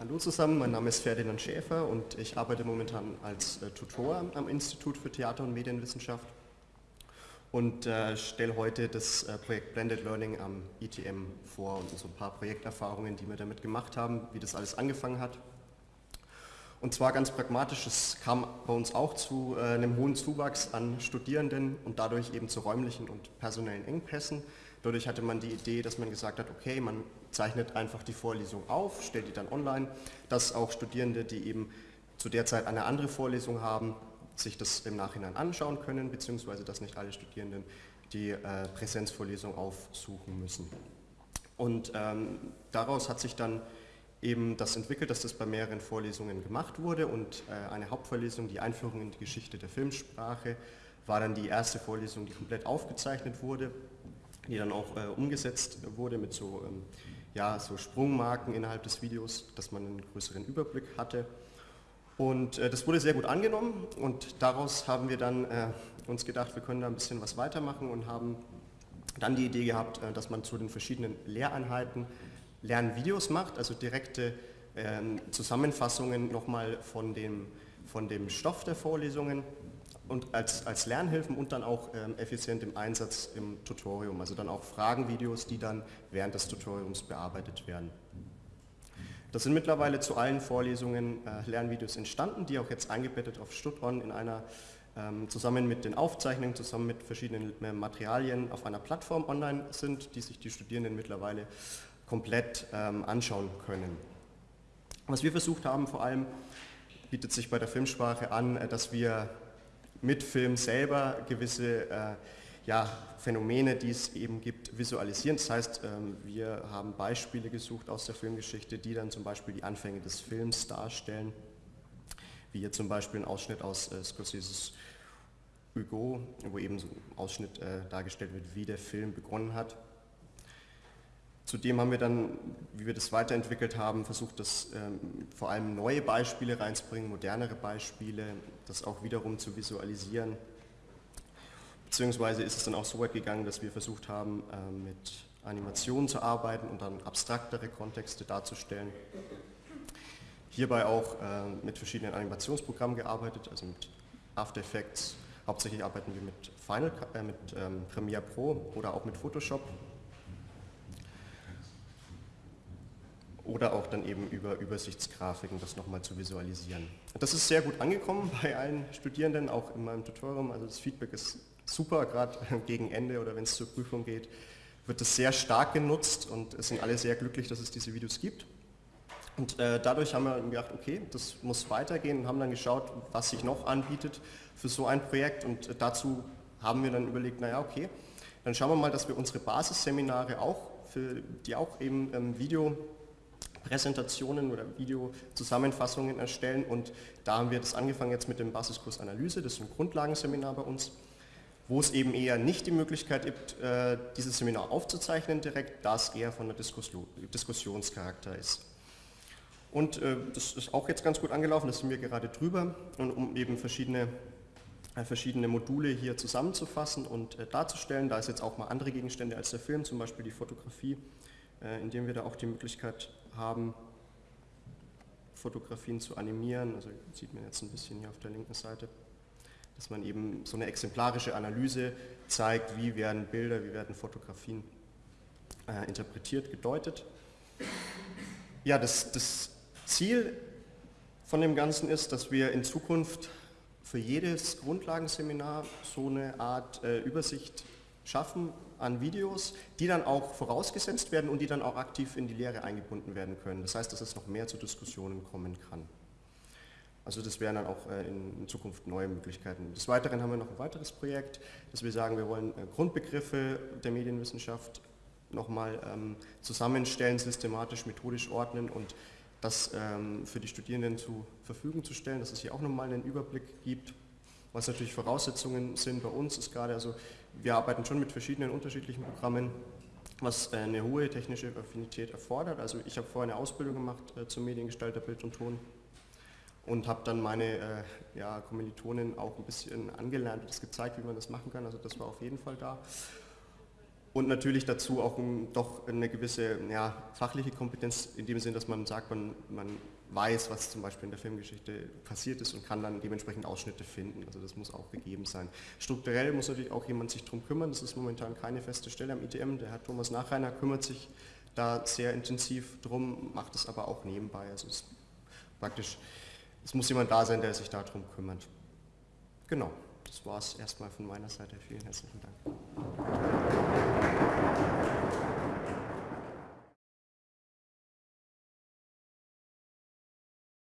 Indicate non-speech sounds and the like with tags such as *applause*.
Hallo zusammen, mein Name ist Ferdinand Schäfer und ich arbeite momentan als äh, Tutor am Institut für Theater- und Medienwissenschaft und äh, stelle heute das äh, Projekt Blended Learning am ITM vor und so ein paar Projekterfahrungen, die wir damit gemacht haben, wie das alles angefangen hat. Und zwar ganz pragmatisch, es kam bei uns auch zu äh, einem hohen Zuwachs an Studierenden und dadurch eben zu räumlichen und personellen Engpässen. Dadurch hatte man die Idee, dass man gesagt hat, okay, man zeichnet einfach die Vorlesung auf, stellt die dann online, dass auch Studierende, die eben zu der Zeit eine andere Vorlesung haben, sich das im Nachhinein anschauen können, beziehungsweise dass nicht alle Studierenden die äh, Präsenzvorlesung aufsuchen müssen. Und ähm, daraus hat sich dann eben das entwickelt, dass das bei mehreren Vorlesungen gemacht wurde und äh, eine Hauptvorlesung, die Einführung in die Geschichte der Filmsprache, war dann die erste Vorlesung, die komplett aufgezeichnet wurde die dann auch äh, umgesetzt wurde mit so, ähm, ja, so Sprungmarken innerhalb des Videos, dass man einen größeren Überblick hatte. Und äh, das wurde sehr gut angenommen und daraus haben wir dann äh, uns gedacht, wir können da ein bisschen was weitermachen und haben dann die Idee gehabt, äh, dass man zu den verschiedenen Lehreinheiten Lernvideos macht, also direkte ähm, Zusammenfassungen nochmal von dem, von dem Stoff der Vorlesungen und als, als Lernhilfen und dann auch ähm, effizient im Einsatz im Tutorium, also dann auch Fragenvideos, die dann während des Tutoriums bearbeitet werden. Das sind mittlerweile zu allen Vorlesungen äh, Lernvideos entstanden, die auch jetzt eingebettet auf StudOn in einer ähm, zusammen mit den Aufzeichnungen, zusammen mit verschiedenen äh, Materialien auf einer Plattform online sind, die sich die Studierenden mittlerweile komplett ähm, anschauen können. Was wir versucht haben, vor allem bietet sich bei der Filmsprache an, äh, dass wir mit Film selber gewisse äh, ja, Phänomene, die es eben gibt, visualisieren. Das heißt, ähm, wir haben Beispiele gesucht aus der Filmgeschichte, die dann zum Beispiel die Anfänge des Films darstellen, wie hier zum Beispiel ein Ausschnitt aus äh, Scorseses Hugo, wo eben so ein Ausschnitt äh, dargestellt wird, wie der Film begonnen hat. Zudem haben wir dann, wie wir das weiterentwickelt haben, versucht, das ähm, vor allem neue Beispiele reinzubringen, modernere Beispiele, das auch wiederum zu visualisieren. Beziehungsweise ist es dann auch so weit gegangen, dass wir versucht haben, äh, mit Animationen zu arbeiten und dann abstraktere Kontexte darzustellen. Hierbei auch äh, mit verschiedenen Animationsprogrammen gearbeitet, also mit After Effects. Hauptsächlich arbeiten wir mit, Final, äh, mit ähm, Premiere Pro oder auch mit Photoshop oder auch dann eben über Übersichtsgrafiken das nochmal zu visualisieren. Das ist sehr gut angekommen *laughs* bei allen Studierenden, auch in meinem Tutorium, also das Feedback ist super, gerade *laughs* gegen Ende oder wenn es zur Prüfung geht, wird es sehr stark genutzt und es sind alle sehr glücklich, dass es diese Videos gibt. Und äh, dadurch haben wir gedacht, okay, das muss weitergehen und haben dann geschaut, was sich noch anbietet für so ein Projekt und äh, dazu haben wir dann überlegt, naja, okay, dann schauen wir mal, dass wir unsere Basisseminare auch, für, die auch eben ähm, Video Präsentationen oder Videozusammenfassungen erstellen und da haben wir das angefangen jetzt mit dem Basiskurs Analyse, das ist ein Grundlagenseminar bei uns, wo es eben eher nicht die Möglichkeit gibt, äh, dieses Seminar aufzuzeichnen direkt, da es eher von der Diskussion, Diskussionscharakter ist. Und äh, das ist auch jetzt ganz gut angelaufen, das sind wir gerade drüber, und um eben verschiedene, äh, verschiedene Module hier zusammenzufassen und darzustellen. Da ist jetzt auch mal andere Gegenstände als der Film, zum Beispiel die Fotografie, indem wir da auch die Möglichkeit haben, Fotografien zu animieren. Also sieht man jetzt ein bisschen hier auf der linken Seite, dass man eben so eine exemplarische Analyse zeigt, wie werden Bilder, wie werden Fotografien äh, interpretiert, gedeutet. Ja, das, das Ziel von dem Ganzen ist, dass wir in Zukunft für jedes Grundlagenseminar so eine Art äh, Übersicht schaffen an Videos, die dann auch vorausgesetzt werden und die dann auch aktiv in die Lehre eingebunden werden können. Das heißt, dass es noch mehr zu Diskussionen kommen kann. Also das wären dann auch äh, in Zukunft neue Möglichkeiten. Des Weiteren haben wir noch ein weiteres Projekt, dass wir sagen, wir wollen äh, Grundbegriffe der Medienwissenschaft nochmal ähm, zusammenstellen, systematisch, methodisch ordnen und das ähm, für die Studierenden zur Verfügung zu stellen, dass es hier auch nochmal einen Überblick gibt. Was natürlich Voraussetzungen sind bei uns, ist gerade, also wir arbeiten schon mit verschiedenen unterschiedlichen Programmen, was eine hohe technische Affinität erfordert. Also ich habe vorher eine Ausbildung gemacht äh, zum Mediengestalter Bild und Ton und habe dann meine äh, ja, Kommilitonen auch ein bisschen angelernt und das gezeigt, wie man das machen kann. Also das war auf jeden Fall da. Und natürlich dazu auch um, doch eine gewisse ja, fachliche Kompetenz in dem Sinn, dass man sagt, man, man weiß, was zum Beispiel in der Filmgeschichte passiert ist und kann dann dementsprechend Ausschnitte finden. Also das muss auch gegeben sein. Strukturell muss natürlich auch jemand sich darum kümmern. Das ist momentan keine feste Stelle am ITM. Der Herr Thomas Nachreiner kümmert sich da sehr intensiv drum, macht es aber auch nebenbei. Also es praktisch, es muss jemand da sein, der sich darum kümmert. Genau, das war es erstmal von meiner Seite. Vielen herzlichen Dank. 何?